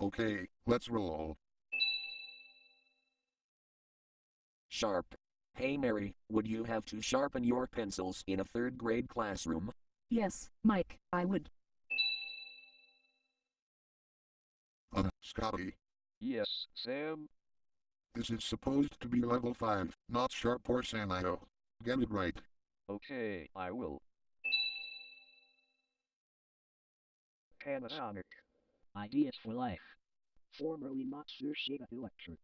Okay, let's roll. Sharp. Hey Mary, would you have to sharpen your pencils in a third grade classroom? Yes, Mike, I would. Uh, Scotty, Yes, Sam. this is supposed to be level 5, not sharp or Sanyo. Get it right. Okay, I will. Panasonic. Ideas for life. Formerly Matsushita Electric.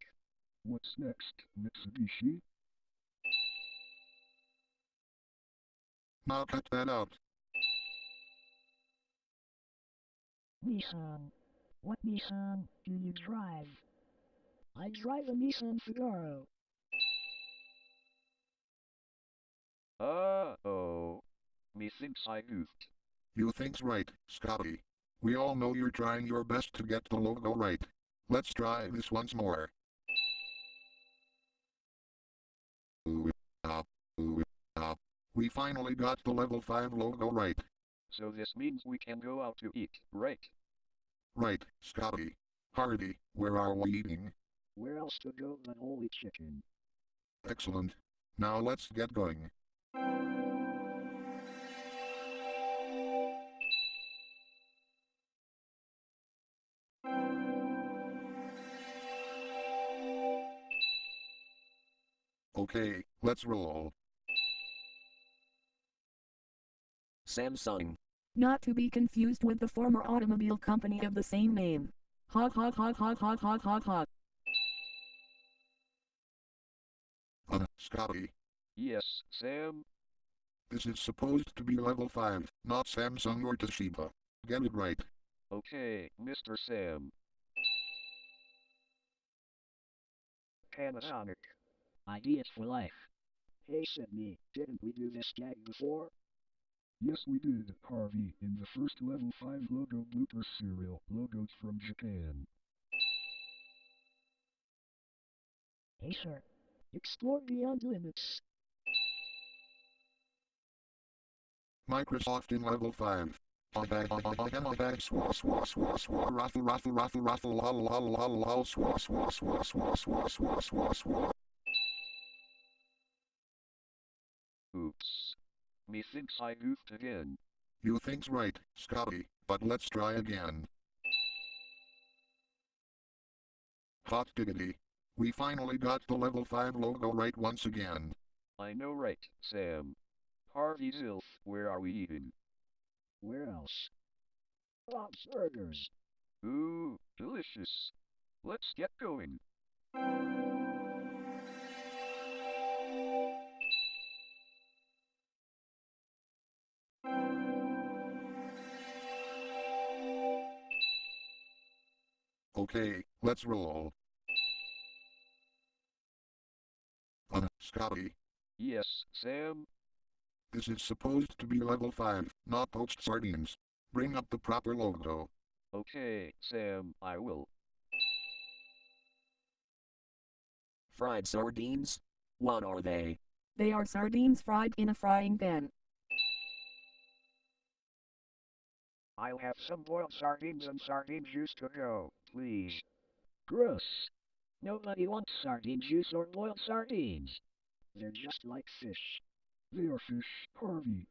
What's next, Mitsubishi? Now cut that out. Nissan. What Nissan do you drive? I drive a Nissan Figaro. Uh-oh. Methinks I goofed. You think's right, Scotty. We all know you're trying your best to get the logo right. Let's try this once more. We finally got the level 5 logo right. So this means we can go out to eat, right? Right, Scotty. Hardy, where are we eating? Where else to go than Holy Chicken? Excellent. Now let's get going. Okay, let's roll. Samsung. Not to be confused with the former automobile company of the same name. Hog hog hog hog hog hog hog hog. Uh, Scotty, Yes, Sam. this is supposed to be level 5, not Samsung or Toshiba. Get it right. Okay, Mr. Sam. Panasonic. Ideas for life. Hey Sydney, didn't we do this gag before? Yes, we did, Harvey, in the first level 5 logo blooper serial, logos from Japan. Acer. Explore beyond limits. Microsoft in level 5. Methinks I goofed again. You think's right, Scotty, but let's try again. Hot diggity. We finally got the level 5 logo right once again. I know right, Sam. Harvey Zilf, where are we eating? Where else? Bob's Burgers. Ooh, delicious. Let's get going. Okay, let's roll. Uh, Scotty, Yes, Sam. this is supposed to be level 5, not poached sardines. Bring up the proper logo. Okay, Sam, I will. Fried sardines? What are they? They are sardines fried in a frying pan. I'll have some boiled sardines and sardine juice to go, please. Gross. Nobody wants sardine juice or boiled sardines. They're just like fish. They are fish, Harvey.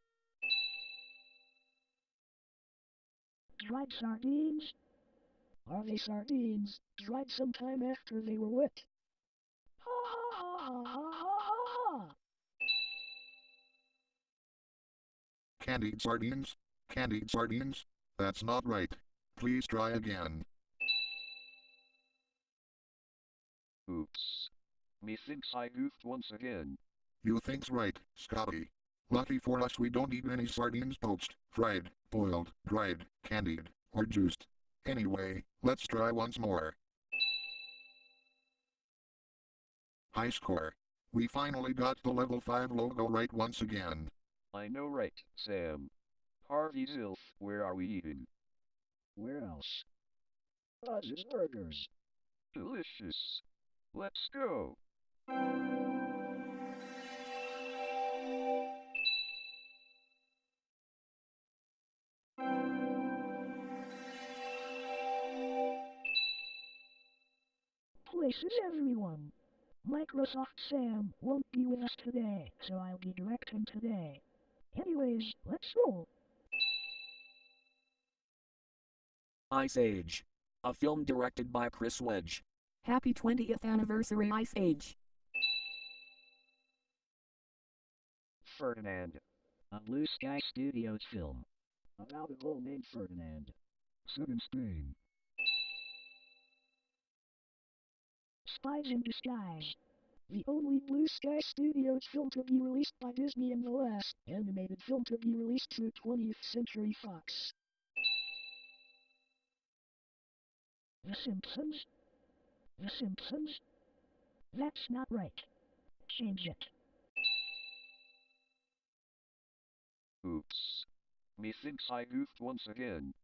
Dried sardines? Are they sardines, dried sometime after they were wet? Ha ha ha ha ha ha ha! Candied sardines? Candied sardines? That's not right. Please try again. Oops. Methinks I goofed once again. You think's right, Scotty. Lucky for us we don't eat any sardines poached, fried, boiled, dried, candied, or juiced. Anyway, let's try once more. High score. We finally got the level 5 logo right once again. I know right, Sam. Harvey Zilf, where are we eating? Where else? Buzz's Burgers. Delicious. Let's go. places everyone. Microsoft Sam won't be with us today, so I'll be directing today. Anyways, let's roll. Ice Age. A film directed by Chris Wedge. Happy 20th anniversary Ice Age. Ferdinand. A Blue Sky Studios film. About a bull named Ferdinand. Set in Spain. Spies in Disguise. The only Blue Sky Studios film to be released by Disney and the last animated film to be released through 20th Century Fox. The Simpsons? The Simpsons? That's not right. Change it. Oops. Methinks I goofed once again.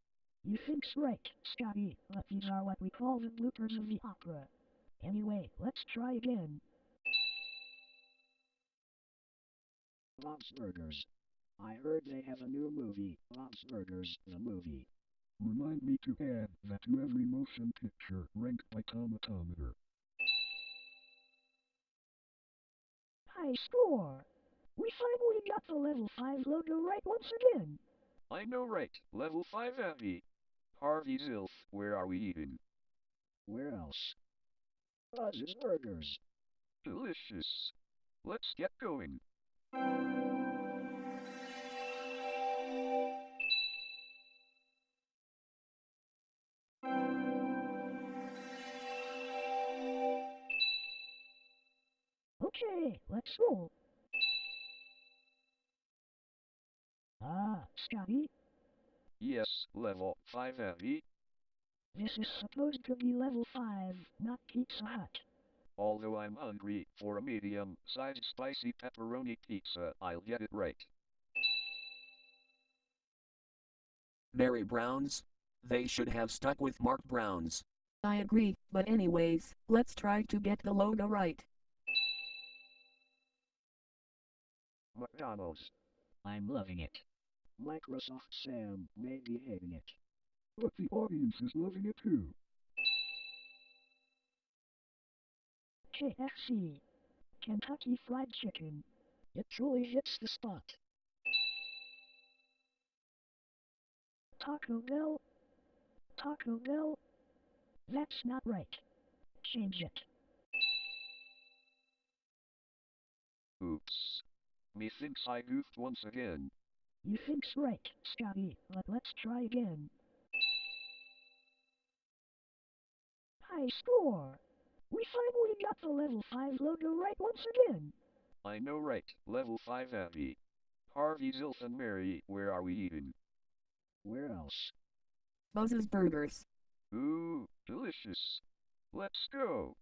You think's right, Scotty, but these are what we call the bloopers of the opera. Anyway, let's try again. Bob's Burgers. I heard they have a new movie, Bob's Burgers, the movie. Remind me to add that to every motion picture ranked by Tomatometer. High score! We finally got the level 5 logo right once again. I know right. Level 5 Abby. Harvey Zilf, where are we eating? Where else? Buzz's Burgers. Delicious. Let's get going. Okay, let's. Ah, Scotty, Yes, level 5 Abby. this is supposed to be level 5, not Pizza Hut. Although I'm hungry for a medium-sized spicy pepperoni pizza, I'll get it right. Mary Brown's. They should have stuck with Mark Brown's. I agree, but anyways, let's try to get the logo right. McDonald's. I'm loving it. Microsoft Sam may be hating it. But the audience is loving it too. KFC. Kentucky Fried Chicken. It truly hits the spot. Taco Bell. Taco Bell. That's not right. Change it. Oops. Methinks I goofed once again. You think's right, Scotty, but let's try again. High score! We finally got the level 5 logo right once again. I know right. Level 5 Abby. Harvey Zilf and Mary, where are we eating? Where else? Buzz's Burgers. Ooh, delicious. Let's go.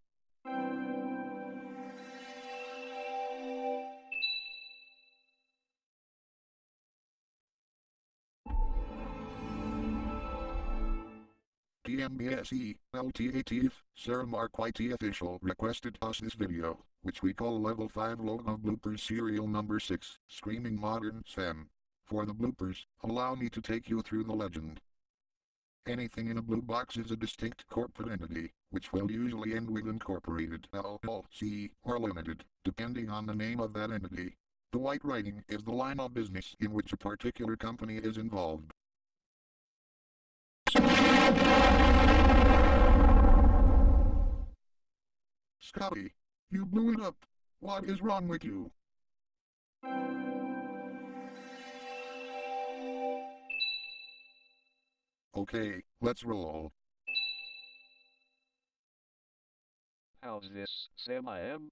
TMBSE, LTATF, Sarah Mark YT official requested us this video, which we call Level 5 Logo Bloopers Serial Number 6, Screaming Modern Sam. For the bloopers, allow me to take you through the legend. Anything in a blue box is a distinct corporate entity, which will usually end with Incorporated, LLC, or Limited, depending on the name of that entity. The white writing is the line of business in which a particular company is involved. Scotty, you blew it up. What is wrong with you? Okay, let's roll. How's this, Sam I am?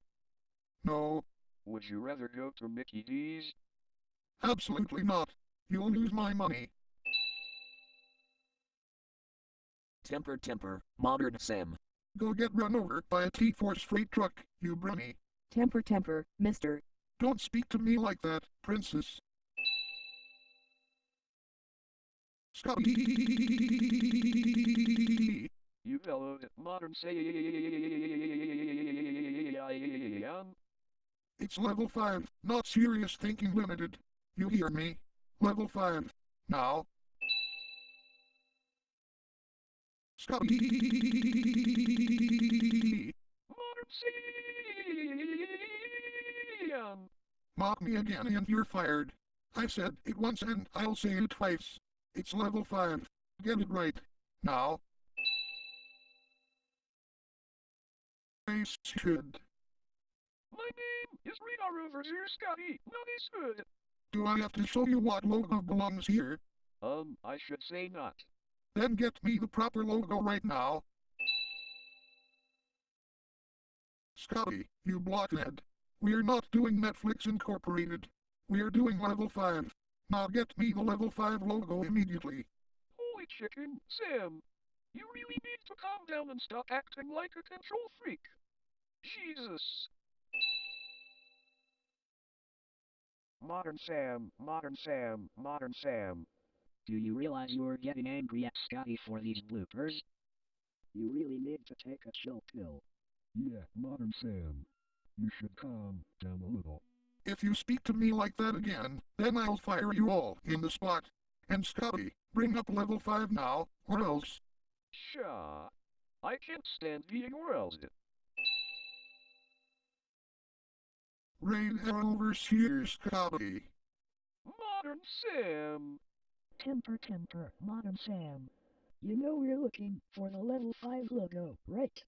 No, Would you rather go to Mickey D's? absolutely not. You'll lose my money. Temper Temper, Modern Sam. Go get run over by a T-Force freight truck, you brunny. Temper temper, mister. Don't speak to me like that, princess. Scotty! You bellowed at modern Sam. It's level 5, not serious thinking limited. You hear me? Level 5. Now. Scotty! Sam. Mock me again and you're fired. I said it once and I'll say it twice. It's level 5. Get it right. Now. I should. My name is Radar over here, Scotty. Not as good. Do I have to show you what logo belongs here? Um, I should say not. Then get me the proper logo right now. Scotty, you blockhead. We're not doing Netflix Incorporated. We're doing level 5. Now get me the level 5 logo immediately. Holy chicken, Sam. You really need to calm down and stop acting like a control freak. Jesus. Modern Sam, Modern Sam, Modern Sam. Do you realize you're getting angry at Scotty for these bloopers? You really need to take a chill pill. Yeah, Modern Sam. You should calm down a little. If you speak to me like that again, then I'll fire you all in the spot. And Scotty, bring up level 5 now, or else. Sha. I can't stand being roused. Raid overseer Scotty. Modern Sam. Temper, temper, Modern Sam. You know we're looking for the level 5 logo, right?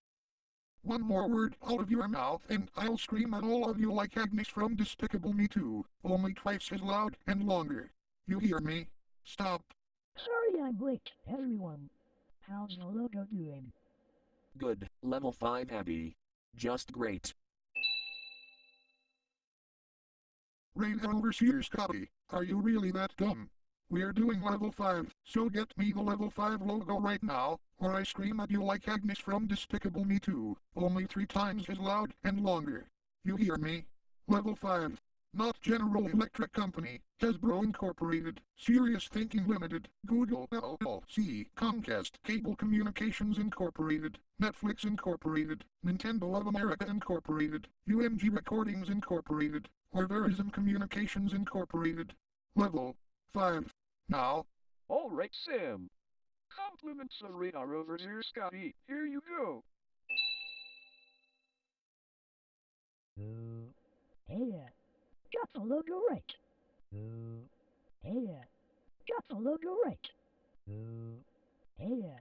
One more word out of your mouth and I'll scream at all of you like Agnes from Despicable Me 2, only twice as loud and longer. You hear me? Stop. Sorry I'm late, everyone. How's the logo doing? Good, level 5 Abby. Just great. Raid overseer Scotty, are you really that dumb? We're doing level 5, so get me the level 5 logo right now, or I scream at you like Agnes from Despicable Me 2, only three times as loud and longer. You hear me? Level 5. Not General Electric Company, Hasbro Incorporated, Serious Thinking Limited, Google LLC, Comcast Cable Communications Incorporated, Netflix Incorporated, Nintendo of America Incorporated, UMG Recordings Incorporated, or Verizon Communications Incorporated. Level 5. Now, All right, Sam. Compliments of Radar over here, Scotty. Here you go. Yeah. Got the logo right. Yeah. Got the logo right. Yeah.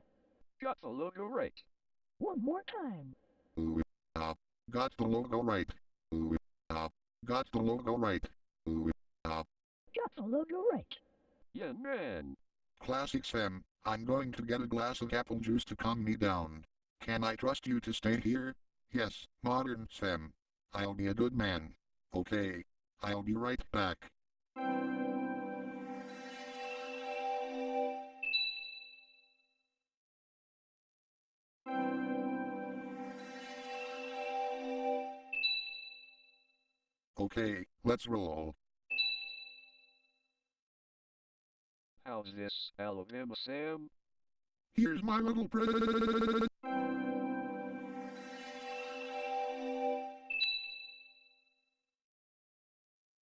Got the logo right. One more time. ooh, uh, got the logo right. Ooh, uh, got the logo right. Ooh, uh, Got the logo right. Yeah, man. Classic Sam, I'm going to get a glass of apple juice to calm me down. Can I trust you to stay here? Yes, modern Sam. I'll be a good man. Okay. I'll be right back. Okay, let's roll. How's this, Alabama Sam? Here's my little present.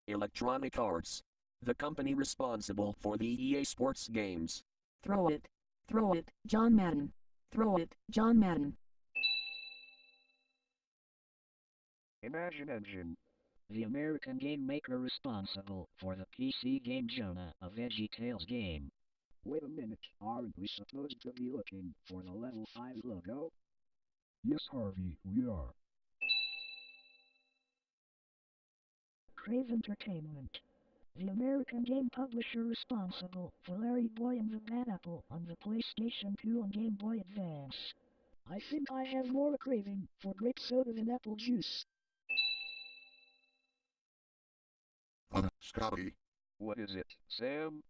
Electronic Arts. The company responsible for the EA Sports games. Throw it. Throw it, John Madden. Throw it, John Madden. Imagine Engine. The American game maker responsible for the PC game Jonah, a VeggieTales game. Wait a minute. Aren't we supposed to be looking for the level 5 logo? Yes, Harvey, we are. Crave Entertainment. The American game publisher responsible for Larry Boy and the Bad Apple on the PlayStation 2 and Game Boy Advance. I think I have more a craving for grape soda than apple juice. Uh, Scotty, What is it, Sam?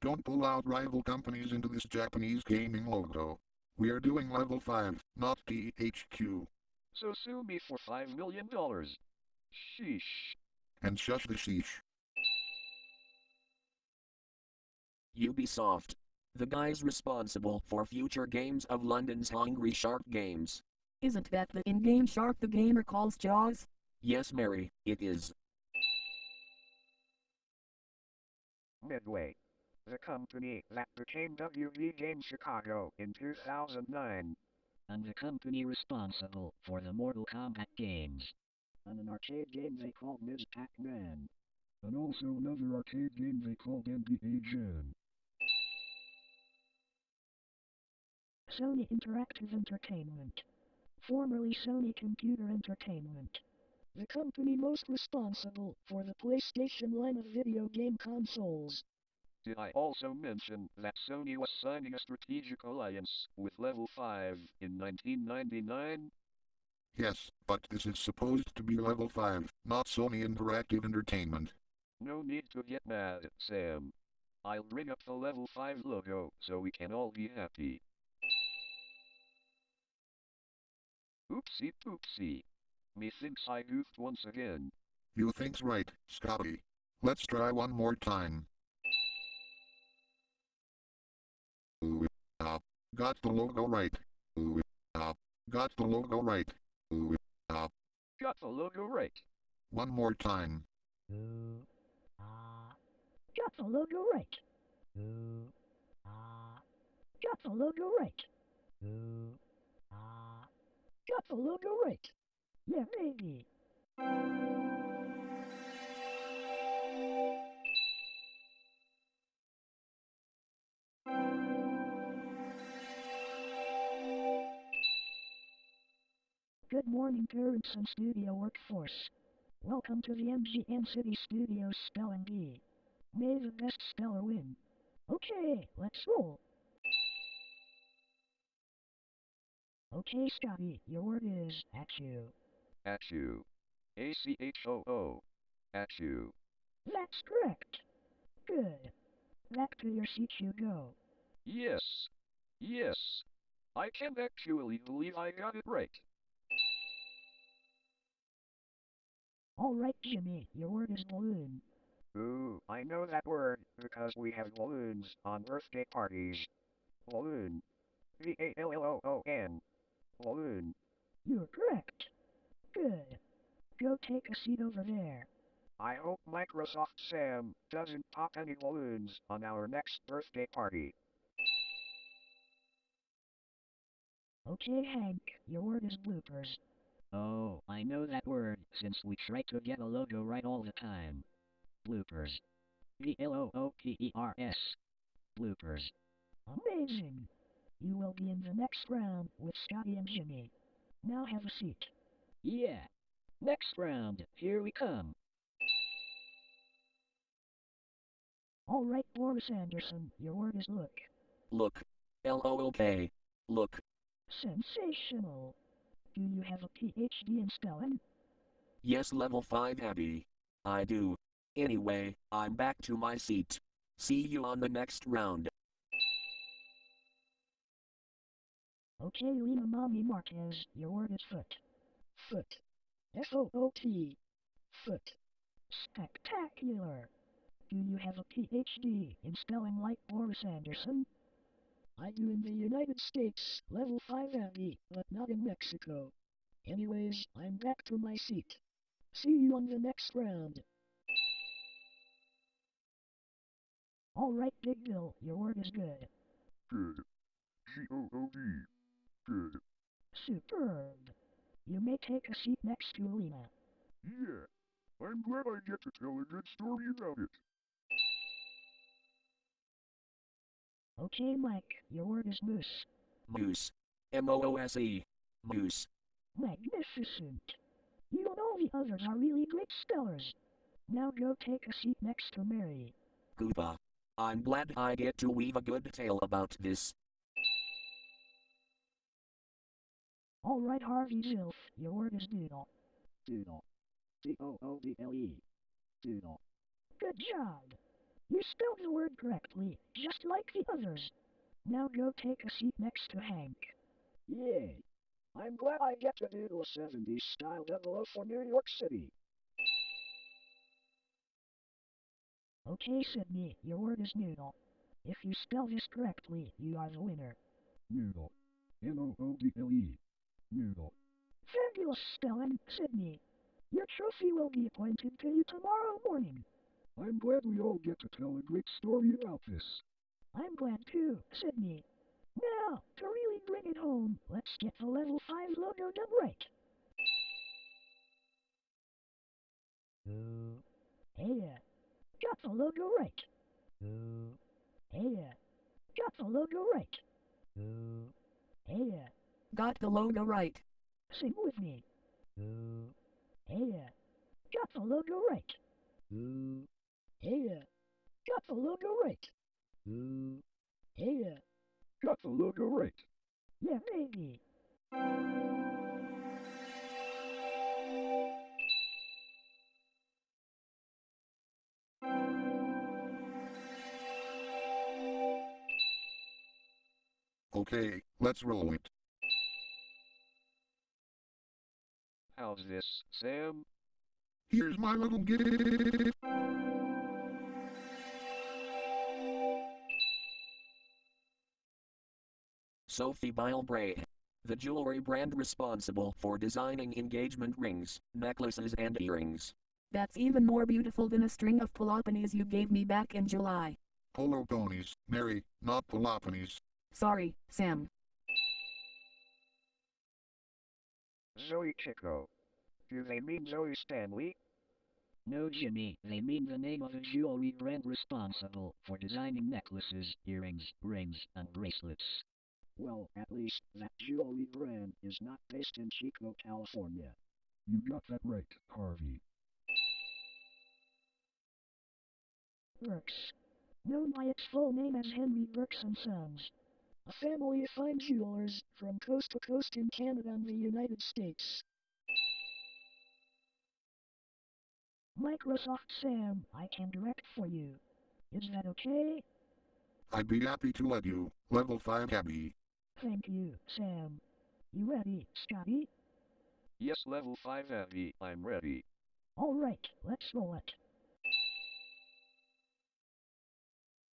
don't pull out rival companies into this Japanese gaming logo. We are doing level 5, not THQ. So sue me for five million dollars. Sheesh. And shush the sheesh. Ubisoft. The guys responsible for future games of London's Hungry Shark Games. Isn't that the in-game shark the gamer calls Jaws? Yes, Mary, it is. Midway. The company that became WB Game Chicago in 2009. and the company responsible for the Mortal Kombat games. And an arcade game they called Ms. Pac-Man. And also another arcade game they called NBA Jam. Sony Interactive Entertainment. Formerly Sony Computer Entertainment. The company most responsible for the PlayStation line of video game consoles. Did I also mention that Sony was signing a strategic alliance with Level 5 in 1999? Yes, but this is supposed to be level 5, not Sony Interactive Entertainment. No need to get mad, Sam. I'll bring up the Level 5 logo so we can all be happy. Oopsie poopsie. Methinks I goofed once again. You think's right, Scotty. Let's try one more time. Ooh, ah, got the logo right. Ooh, ah, got the logo right. Ooh, ah, Got the logo right. one more time. Ooh, ah. Got the logo right. Ooh, ah. Got the logo right. Ooh, ah. Got the logo right. Yeah. Good morning, parents and studio workforce. Welcome to the MGM City Studios Spelling Bee. May the best speller win. Okay, let's roll. Okay, Scotty, your word is at you. At you. A C H O O. At you. That's correct. Good. Back to your seat you go. Yes. Yes. I can't actually believe I got it right. All right, Jimmy, your word is balloon. Ooh, I know that word because we have balloons on birthday parties. Balloon. V-A-L-L-O-O-N. Balloon. You're correct. Good. Go take a seat over there. I hope Microsoft Sam doesn't pop any balloons on our next birthday party. Okay, Hank, your word is bloopers. Oh, I know that word since we try to get a logo right all the time. Bloopers. B-L-O-O-P-E-R-S. Bloopers. Amazing. You will be in the next round with Scotty and Jimmy. Now have a seat. Yeah. Next round, here we come. All right, Boris Anderson, your word is look. Look. L-O-O-K. Look. Sensational. Do you have a PhD in spelling? Yes, level 5 Abby. I do. Anyway, I'm back to my seat. See you on the next round. Okay, Lena Mommy Marquez, your word is foot. Foot. F-O-O-T. Foot. Spectacular. Do you have a PhD in spelling like Boris Anderson? I do in the United States, level 5 Abby, but not in Mexico. Anyways, I'm back to my seat. See you on the next round. Alright, Big Bill, your word is good. Good. G-O-O-D. Good. Superb. You may take a seat next to Alina. Yeah. I'm glad I get to tell a good story about it. Okay, Mike, your word is moose. Moose. M-O-O-S-E. Moose. Magnificent. You and all the others are really great spellers. Now go take a seat next to Mary. Gooba. I'm glad I get to weave a good tale about this. Alright, Harvey Zilf, your word is doodle. Doodle. D-O-O-D-L-E. Doodle. Good job. You spelled the word correctly, just like the others. Now go take a seat next to Hank. Yay. I'm glad I get to doodle a 70s style double for New York City. Okay, Sydney, your word is noodle. If you spell this correctly, you are the winner. Noodle. N-O-O-D-L-E. Noodle. Fabulous spelling, Sydney. Your trophy will be appointed to you tomorrow morning. I'm glad we all get to tell a great story about this. I'm glad too, Sydney. Now, To really bring it home, let's get the level 5 logo done right. Hey yeah. Got the logo right. Hey yeah. Got the logo right. Hey yeah. Got the logo right. Sing with me. Hey yeah. Got the logo right. Hey yeah. Got the logo right. Hey yeah. Got the logo right. Yeah, maybe. Okay, let's roll it. How's this, Sam? Here's my little gift. Sophie Bille Brahe. The jewelry brand responsible for designing engagement rings, necklaces, and earrings. That's even more beautiful than a string of Peloponies you gave me back in July. Polo ponies, Mary, not Peloponies. Sorry, Sam. Zoe Chicco. Do they mean Zoe Stanley? No, Jimmy, they mean the name of a jewelry brand responsible for designing necklaces, earrings, rings, and bracelets. Well, at least that jewelry brand is not based in Chico, California. You got that right, Harvey. Birks. Known by its full name as Henry Birks and Sons. A family of fine jewelers from coast to coast in Canada and the United States. Microsoft Sam, I can direct for you. Is that okay? I'd be happy to let you. Level 5 Abby. Thank you, Sam. You ready, Scotty? Yes, level 5 Abby, I'm ready. Alright, let's roll it.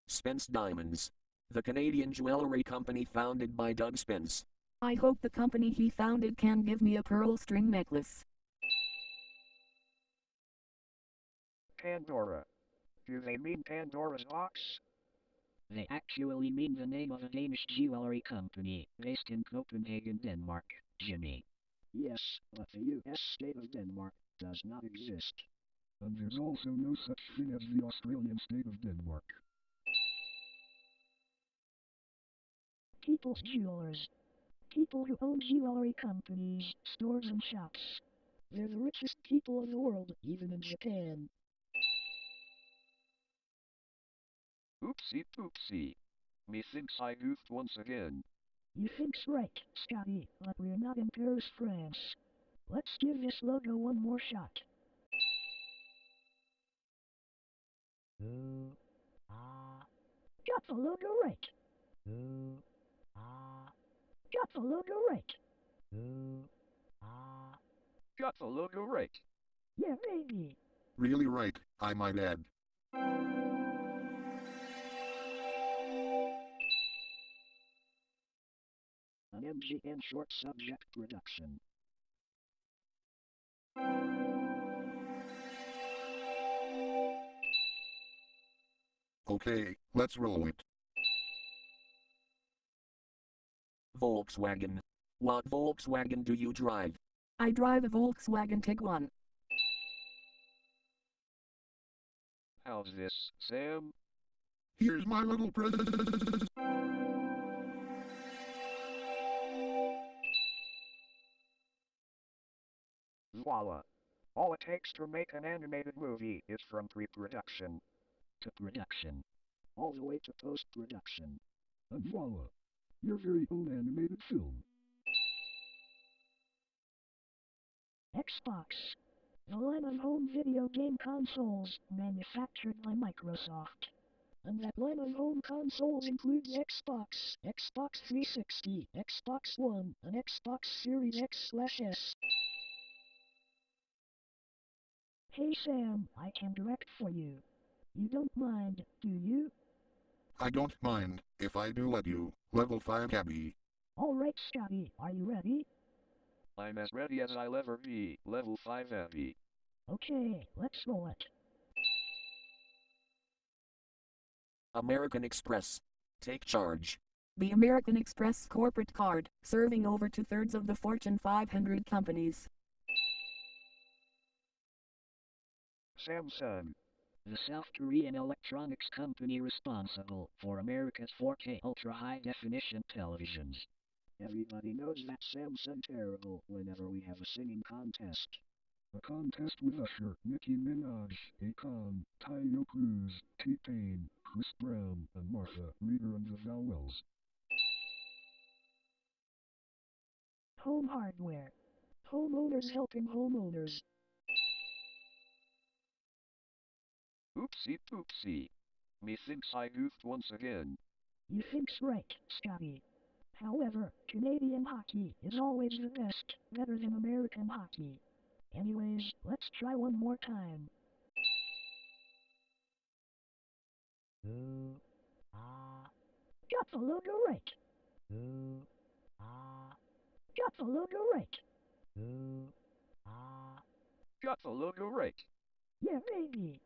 Spence Diamonds. The Canadian jewelry company founded by Doug Spence. I hope the company he founded can give me a pearl string necklace. Pandora. Do they mean Pandora's box? They actually mean the name of a Danish jewelry company based in Copenhagen, Denmark, Jimmy. Yes, but the US state of Denmark does not exist. And there's also no such thing as the Australian state of Denmark. People's Jewelers. People who own jewelry companies, stores and shops. They're the richest people in the world, even in Japan. Oopsie poopsie. Methinks I goofed once again. You think's right, Scotty, but we're not in Paris, France. Let's give this logo one more shot. Got the logo right. Got the logo right. Got the logo right. Yeah, maybe. Really right, I might add. An MGN short subject production. Okay, let's roll it. Volkswagen. What Volkswagen do you drive? I drive a Volkswagen Tiguan. How's this, Sam? Here's my little present. Voila. All it takes to make an animated movie is from pre-production. To production. All the way to post-production. And voila! Your very own animated film. Xbox. The line of home video game consoles manufactured by Microsoft. And that line of home consoles includes Xbox, Xbox 360, Xbox One, and Xbox Series X Hey Sam, I can direct for you. You don't mind, do you? I don't mind, if I do let you. Level 5 Cabby. Alright Scotty, are you ready? I'm as ready as I'll ever be. Level 5 heavy. Okay, let's roll it. American Express. Take charge. The American Express corporate card, serving over two-thirds of the Fortune 500 companies. Samsung. The South Korean electronics company responsible for America's 4K ultra high definition televisions. Everybody knows that Samsung terrible whenever we have a singing contest. A contest with Usher, Nicki Minaj, Akon, Taio Cruz, T-Pain, Chris Brown, and Martha Reader and the Vowels. Home hardware. Homeowners helping homeowners. Oopsie poopsie. Methinks I goofed once again. You think's right, Scotty. However, Canadian hockey is always the best, better than American hockey. Anyways, let's try one more time. Ooh, ah, Got the logo right. ooh, ah, Got the logo right. ooh, ah. Got the logo right. Yeah, baby.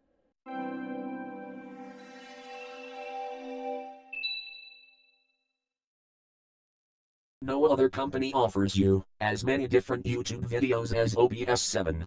No other company offers you as many different YouTube videos as OBS 7.